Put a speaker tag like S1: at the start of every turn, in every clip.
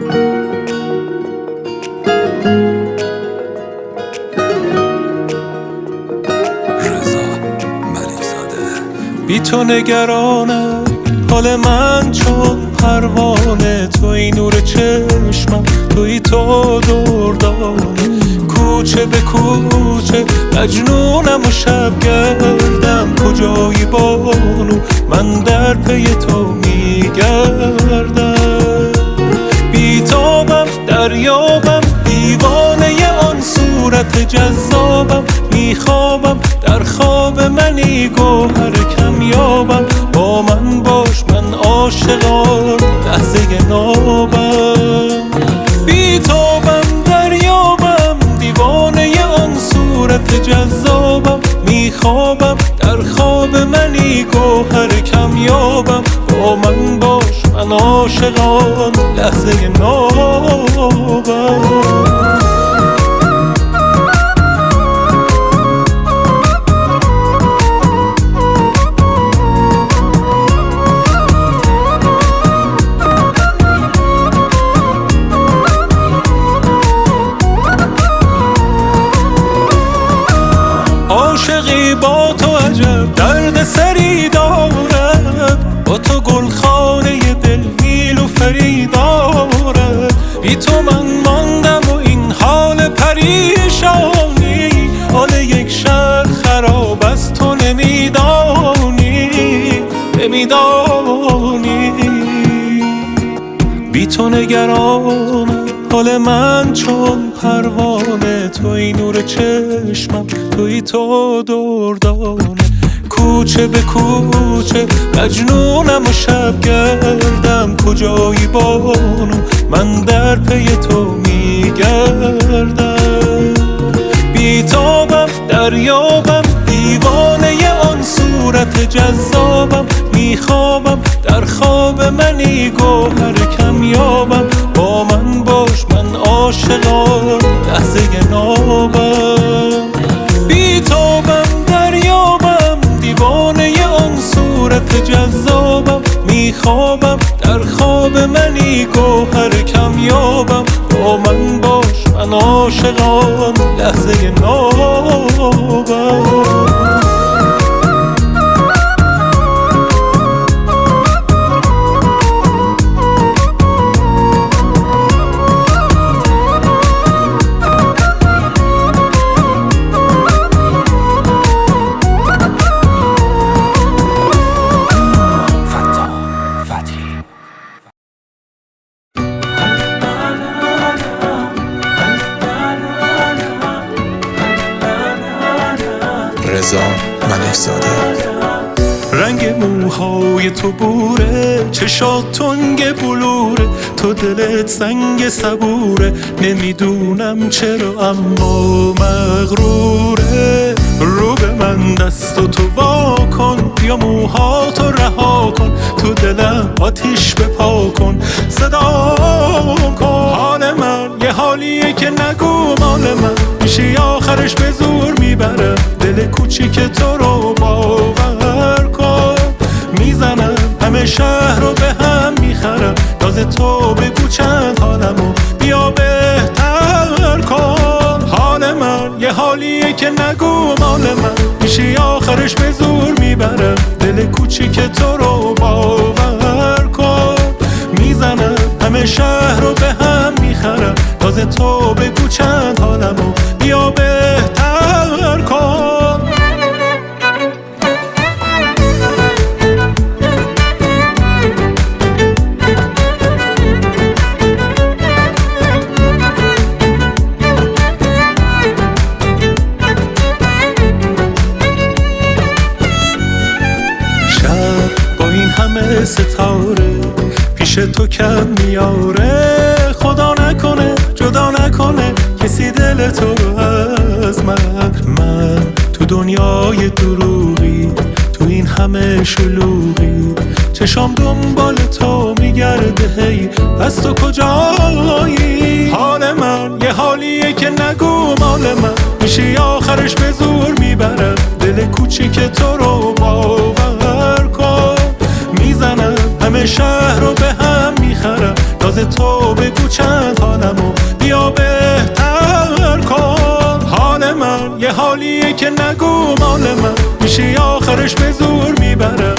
S1: بی تو نگرانم حال من چون پروانه. توی نور چشمم توی تو دردانه کوچه به کوچه مجنونم و شب گردم. کجایی بانو؟ من در پی تو میگردم. بیتابم دریابم دیوانه آن صورت جذابم. میخوابم در خواب منی گوهر کمیابم. با من باش من عاشقان لحظه نابم. بیتابم دریابم دیوانه آن صورت جذابم. میخوابم خواب منی گوهر کمیابم. با من باش من عاشقان لحظه نابم. عاشقی با تو عجب درد سری دارد. با تو گلخانه دل و فری دارد بی تو من ماندم و این حال پریشانی. حال یک شهر خراب از تو نمیدانی نمیدانی. بی تو نگرانم حال من چون پروانه. توی نور چشمم توی تو دردانه کوچه به کوچه مجنونم و شب گردم. کجایی بانو من در پی تو میگردم. بیتابم دریابم دیوانه آن صورت جذابم. میخوابم در خواب منی گوهر کمیابم. با من باش من عاشقان لحظه نابم. میخوابم در خواب منی گوهر کمیابم. با من باش من عاشقان لحظه نابم سنگ صبوره نمی‌دونم چرا اما مغروره. رو به من دست و تو وا کن یا موهاتو رها کن. تو دلم آتیش بپا کن. صدا کن. حال من یه حالیه که نگو مال من. میشه آخرش به زور می‌بره. دل کوچیک تو رو باور کن. می‌زنم همه شهر رو به تو بگو چند حالمو. بیا بهتر کن. حال من یه حالیه که نگو مال من. میشه آخرش به زور می‌برم. دل کوچیک تو کم میاره خدا نکنه جدا نکنه کسی دل تو از من. من تو دنیای دروغی تو این همه شلوغی. چشام دنبال تو میگرده هی پس تو کجایی؟ حال من یه حالیه که نگو مال من. میشه آخرش به زور می‌برم دل کوچیک تو رو باور کن. می‌زنم همه شهر رو تو بگو چند حالمو بیا بهتر کن. حال من یه حالیه که نگو مال من. میشی آخرش به زور می‌برم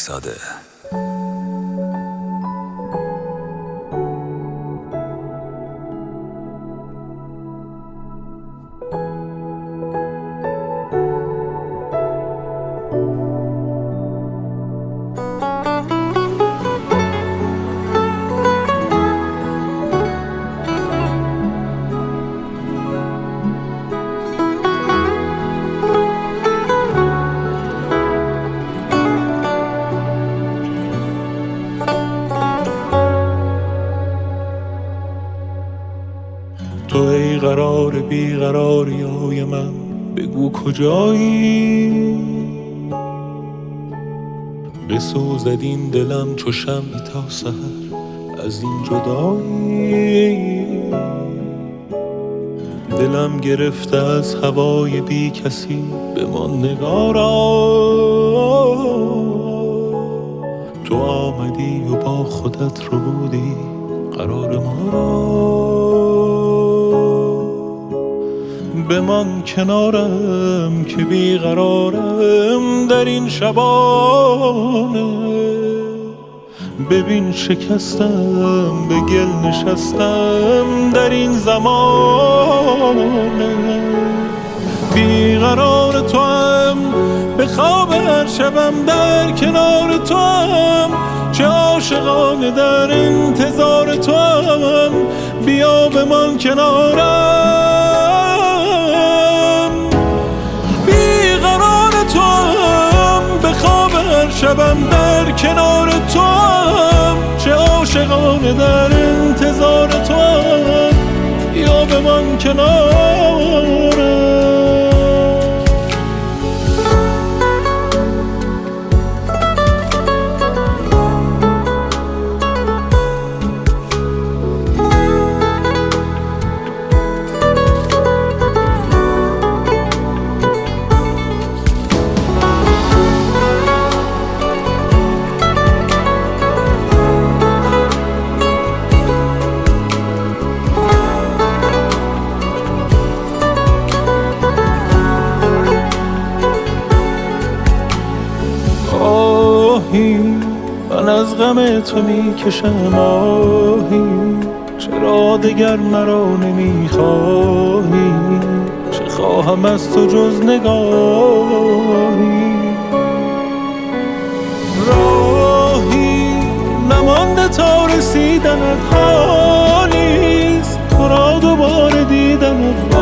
S1: Melikzade قرار بیقراری های من. بگو کجایی؟ بسوزد این دلم چو شمعی تا سحر. از این جدایی؟ دلم گرفته از هوای بی کسی. به من نگارا. تو آمدی و با خودت رو بودی. قرار ما را. بمان کنارم که بیقرارم در این شبانه. ببین شکستم به گل نشستم در این زمانه. بیقرار تو هم به خواب هر شبم در کنار تو هم چه عاشقانه در انتظار تو هم بیا بمان کنارم. شبم در کنار تو هم چه عاشقانه در انتظار تو هم بیا بمان کنارم. می‌کشم آهی چرا دگر مرا نمی‌خواهی؟ چه خواهم از تو جز نگاهی؟ راهی نمانده تا رسیدنت حالیست. تو را دوباره دیدنت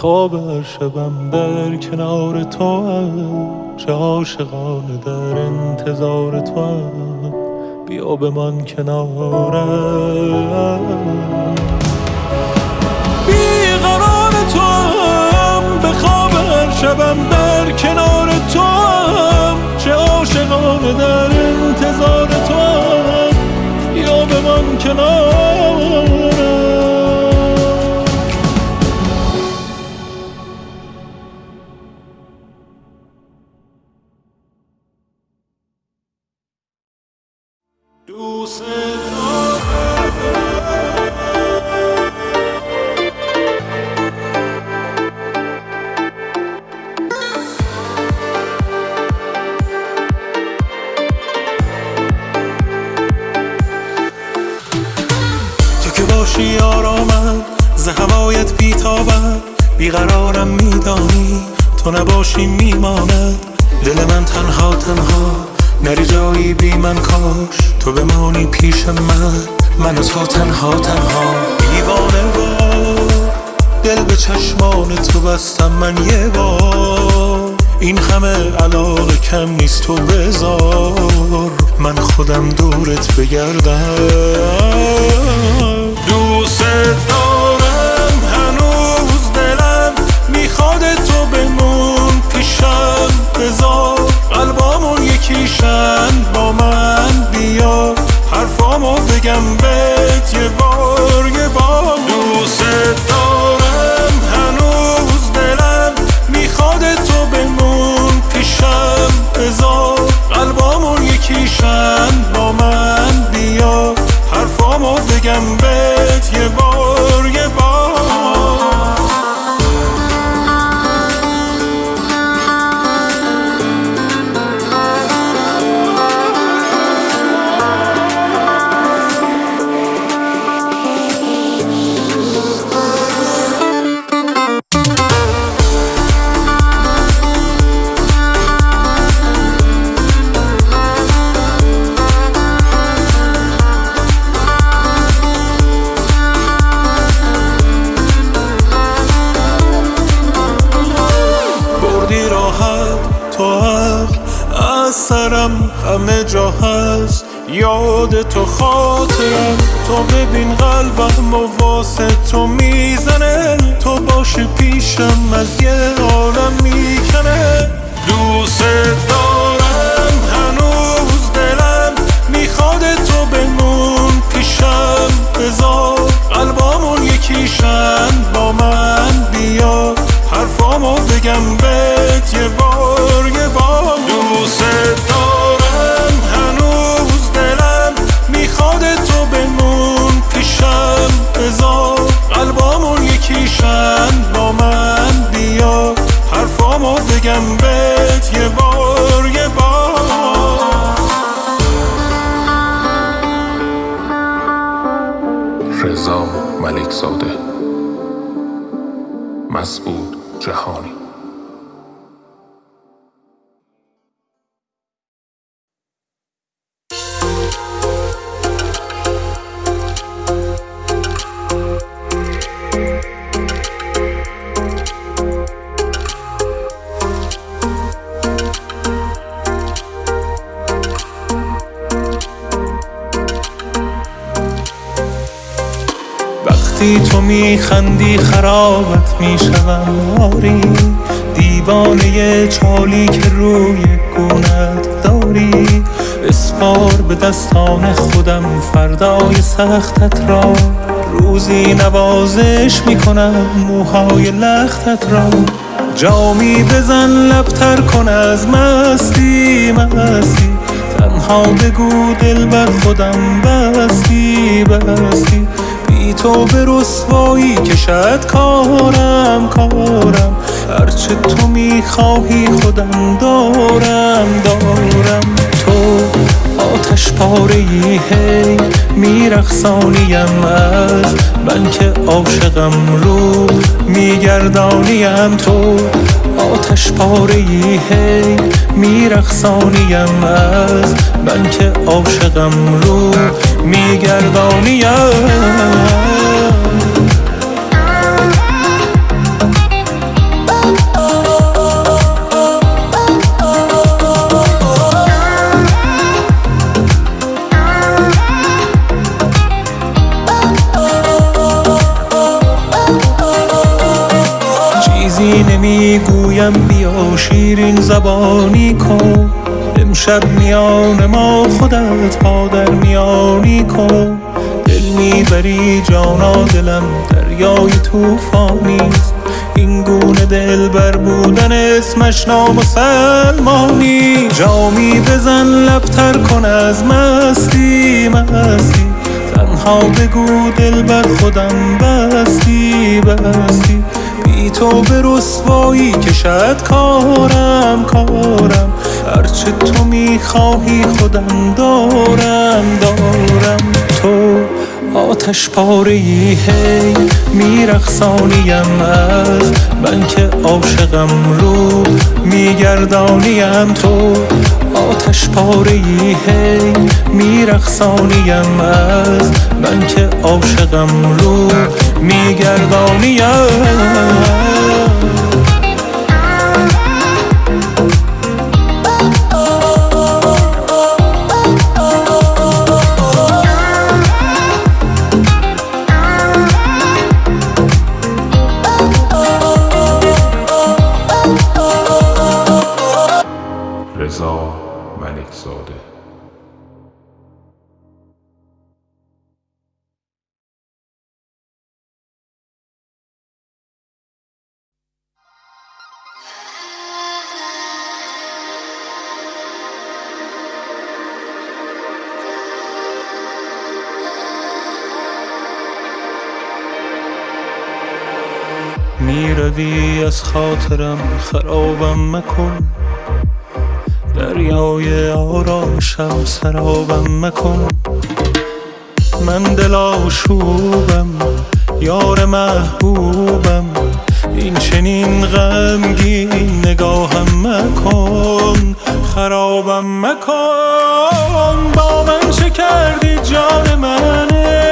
S1: خواب هر شبم در کنار تو هم چه عاشقانه در انتظار تو هم. بیا بمان کنارم بیقرار تو هم به خواب هر شبم در کنار تو هم. چه عاشقانه در انتظار تو هم. بیا بمان کنارم من کاش تو بمانی پیش من من و تو تنها تنها. دیوانه وار دل به چشمان تو بستم من یه بار. این همه علاقه کم نیست تو بذار. من خودم دورت بگردم. تو می‌زنه تو باشه پیشم از یه عالم می‌کنه. دوست دارم هنوز دلم می‌خواد تو بمون پیشم. بذار قلبامون یکیشن با من بیا حرفامو بگم بهت
S2: مسعود جهانی
S1: آری دیوانه چالی که روی گونت داری؟ اسپار به دستان خودم فردای سختت را. روزی نوازش می‌کنم موهای لختت را. جامی بزن لبتر کن از مستی مستی. تنها بگو دل بر خودم بستی بستی. بی تو به رسوایی کشد کارم کارم. هرچه تو می‌خواهی خودم دارم دارم. تو آتش پاره ای هی میرخصانیم از من که عاشقم رو میگردانیم. تو آتش پاره ای هی میرخصانیم از من که عاشقم رو میگردانیم. چیزی نمی‌گویم بیا شیرین زبانی کن. امشب میان ما خودت پا در میانی کن. دل می‌بری جانا دلم دریای توفانیست این گونه دل بر بودن اسمش نامسلمانی. جامی بزن لبتر کن از مستی مستی. تنها بگو دل بر خودم بستی بستی. بی تو به رسوایی کشد کارم کارم. هرچه تو می‌خواهی خودم دارم دارم. تو آتش پاره ای هی میرخصانیم از من که عاشقم رو میگردانیم. تو آتش پاره ای هی میرخصانیم از من که عاشقم رو میگردانیم بروی از خاطرم خرابم مکن. دریای آراشم سرابم مکن. من دل آشوبم یار محبوبم. این چنین غمگین نگاهم مکن. خرابم مکن. با من چه کردی جان منه؟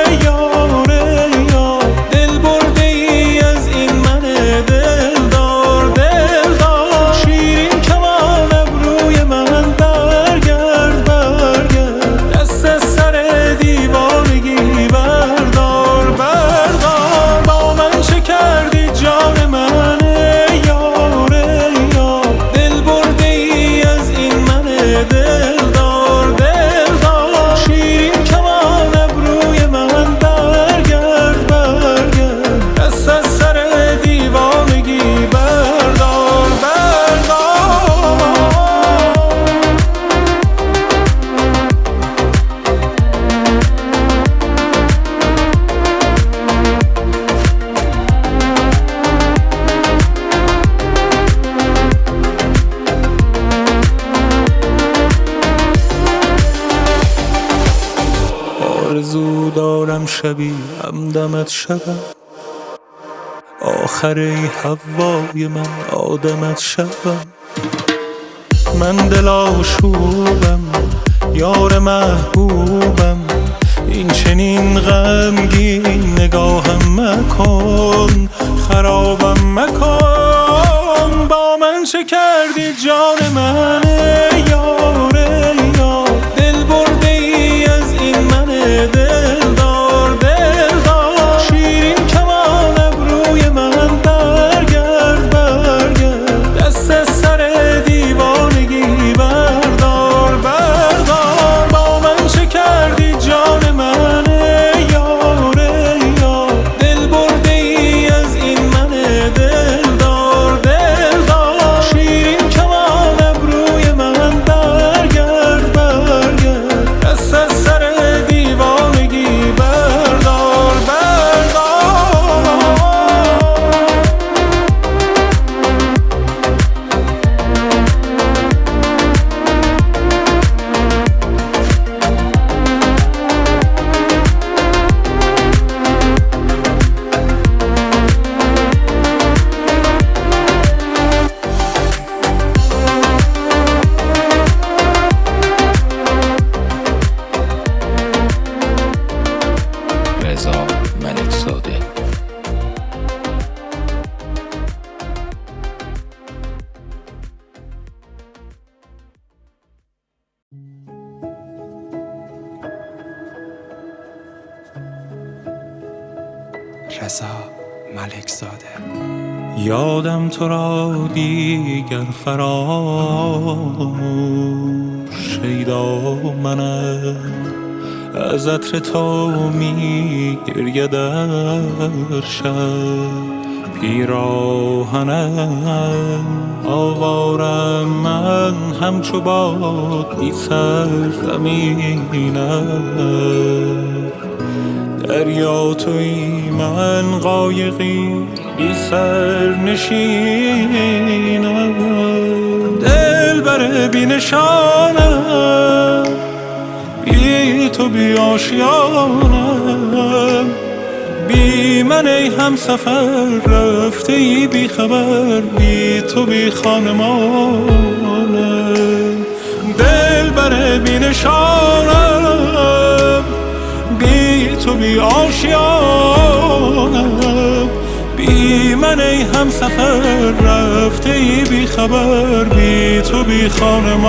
S1: آدمت شوم آخر ای هوای من آدمت شوم من دل آشوبم یار محبوبم. این چنین غمگین نگاهم مکن خرابم مکن. آوارم من همچو باد بی سر زمینم. دریا توی من قایقی بی سر نشینم. دل بر بی نشانم. بی تو بی آشیانم. بی من ای هم سفر رفته ای بی خبر بی تو بی خانمانم دل بر بی نشانم بی تو بی آشیانم. بی من ای هم سفر رفته ای بی خبر بی تو بی خانمانم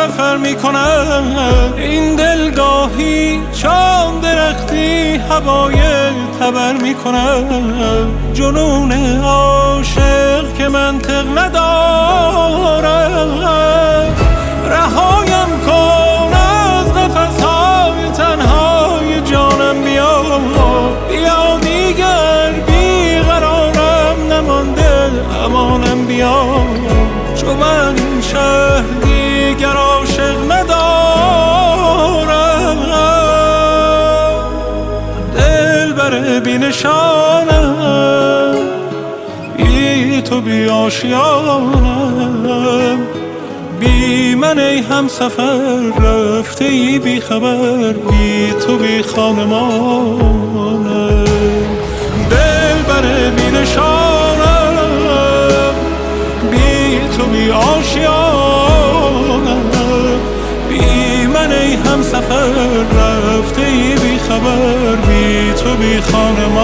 S1: سفر می‌کنم. این دلگاهی چون درختی هوای تبر می‌کنم. جنون عاشق که منطق ندارم. رهایم کن از قفص های تنهای جانم بیا. بیا دیگر بیقرارم نمانده امانم بیا. چون من آشیانم بی من ای هم سفر رفته ای بی خبر بی تو بی خانمانم. دل بر بینشانم بی تو بی آشیانم. بی من ای هم سفر رفته ای بی خبر بی تو بی خانمانم.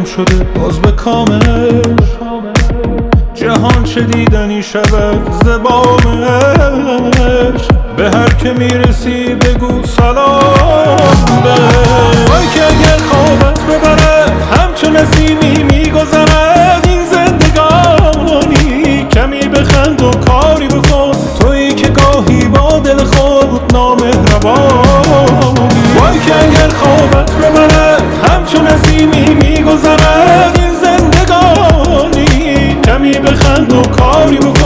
S1: دلم شده باز به کامش جهان چه دیدنی شود زبامش به هر که می‌رسی بگو سلام به وای که اگر خوابت ببره همچو نسیمی میگذرد. این زندگانی کمی بخند و کاری بکن تویی که گاهی با دل خود نامه نامهربانی. وای که اگر خوابت ببره
S3: Primo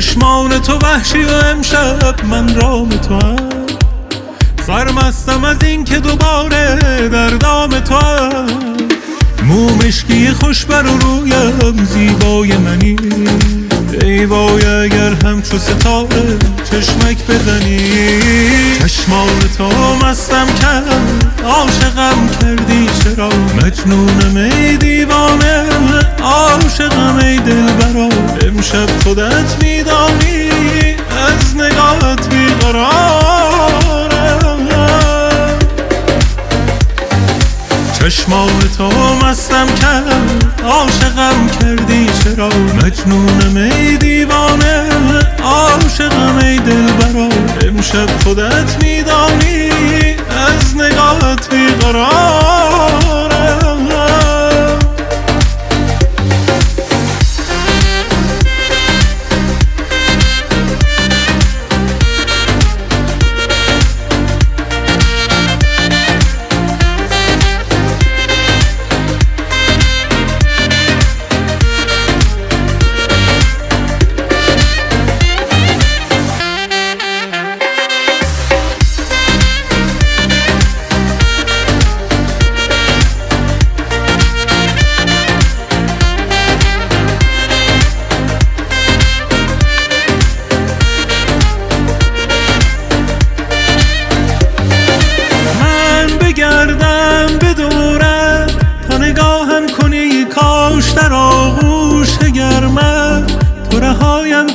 S1: چشمان تو وحشی و امشب من رام تو هم. سرمستم از این که دوباره در دام تو هم. مو مشکی خوش بر و رویم زیبای منی. ای وای اگر همچو ستاره چشمک بزنی چشمان تو مستم کرد عاشقم کردی چرا مجنونم ای دیوانه عاشقم ای دلبرا امشب خودت میدانی از نگاهت بیقرارم چشمان تو مستم کرد. عاشقم کردی چرا؟ مجنونم ای دیوانه. عاشقم ای دلبرا. امشب خودت میدانی از نگاهت بیقرارم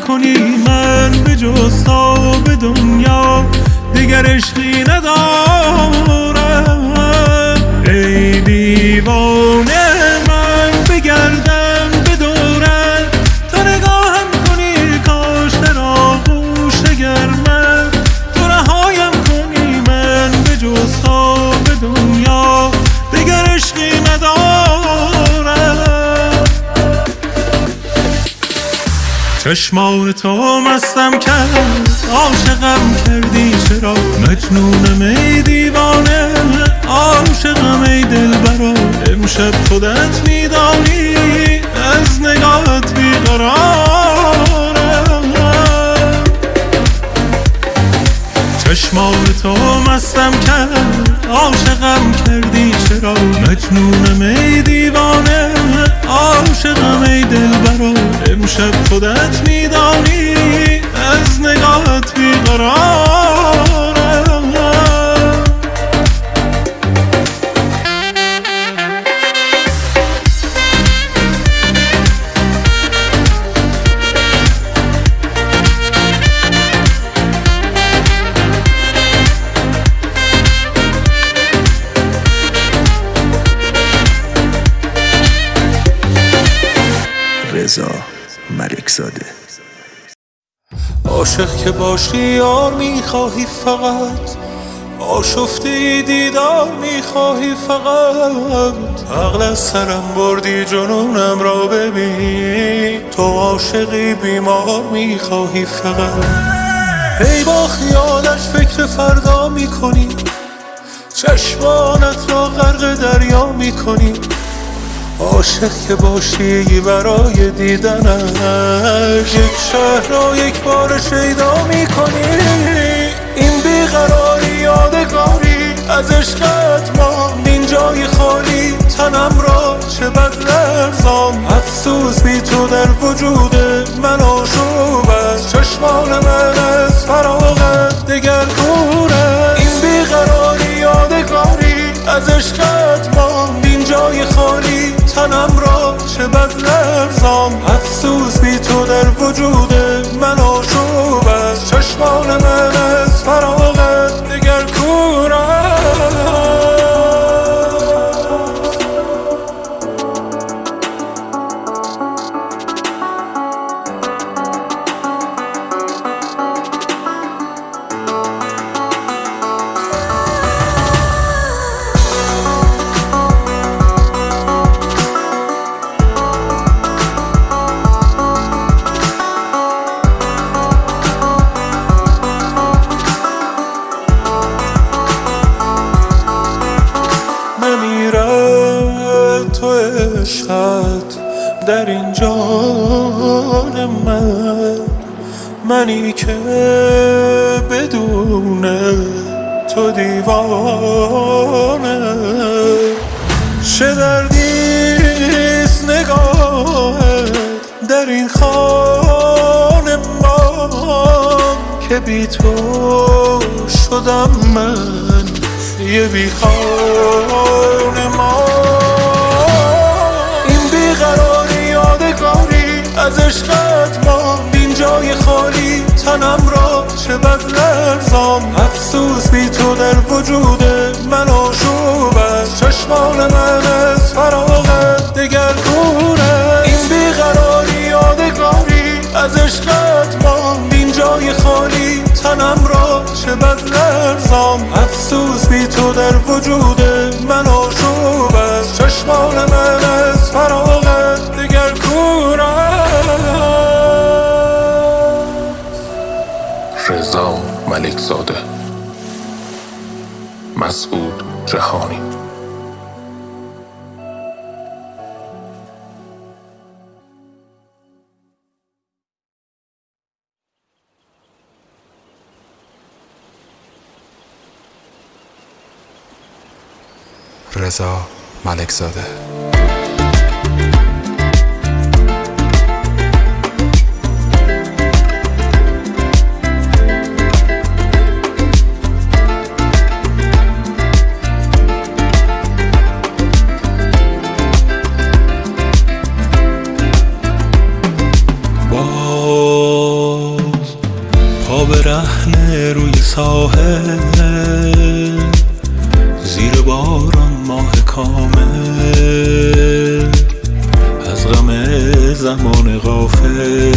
S1: رهایم کنی من به جز تو به دنیا دیگر عشقی ندارم. ای دیوانه چشمان تو مستم کرد. عاشقم کردی چرا؟ مجنونم ای دیوانه عاشقم ای دلبرا. امشب خودت میدانی از نگاهت بیقرارم چشمان تو مستم کرد. عاشقم کردی چرا؟ مجنونم ای دیوانه. عاشقم ای دلبرا امشب خودت میدانی. از نگاهت بیقرارم عاشق که باشی یار می‌خواهی فقط آشفته دیدار می‌خواهی فقط. عقل از سرم بردی جنونم را ببین. تو عاشقی بیمار می‌خواهی فقط. ای با خیالش فکر فردا می‌کنی. چشمانت را غرق دریا می‌کنی. عاشق که باشی برای دیدنش. شهر را یک بار شیدا می‌کنی. این بیقراری یادگاری از عشقت ما. این جای خالی تنم را چه بد لرزان افسوس بی تو در وجود من آشوب است. چشمان من از فراغت دگر کوره این بیقراری یادگاری از عشقت ما. این جای خالی تنم را چه بد لرزان افسوس بی تو در وجود از عشقت ما این جای خالی تنم را چه بد لرزان افسوس بی تو در وجود من آشوب است. چشمان من از فراغت دگر کوره این بیقراری یادگاری از عشقت. ما این جای خالی تنم را چه بد لرزان افسوس بی تو در وجود من آشوب است. چشمان من از فراغت
S2: زاده. مسعود جهانی
S4: رضا ملکزاده.
S1: پا برهنه روی ساحل. زیر باران ماه کامل. از غم زمان غافل.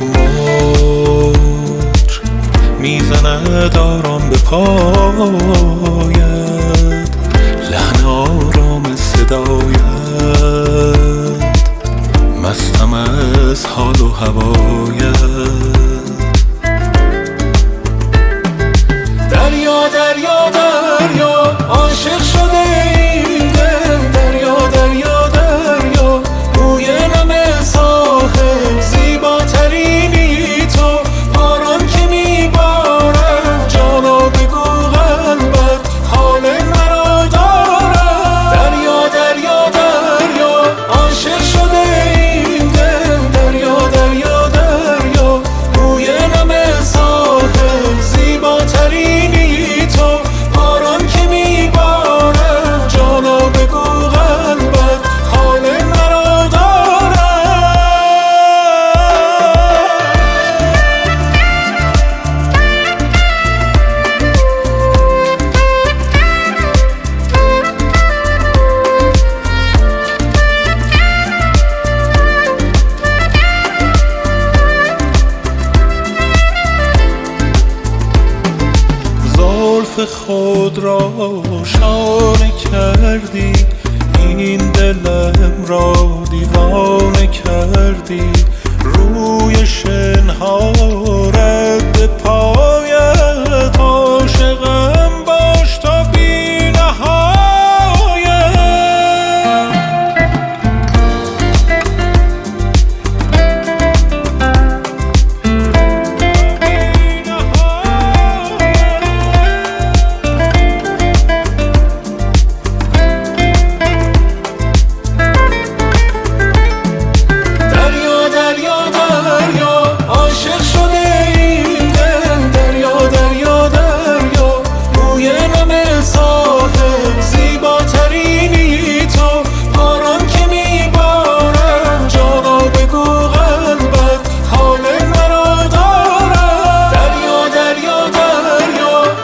S1: موج می‌زند آرام به پایت. لحن آرام صدایت از حال و هوایت دریا دریا دریا عاشق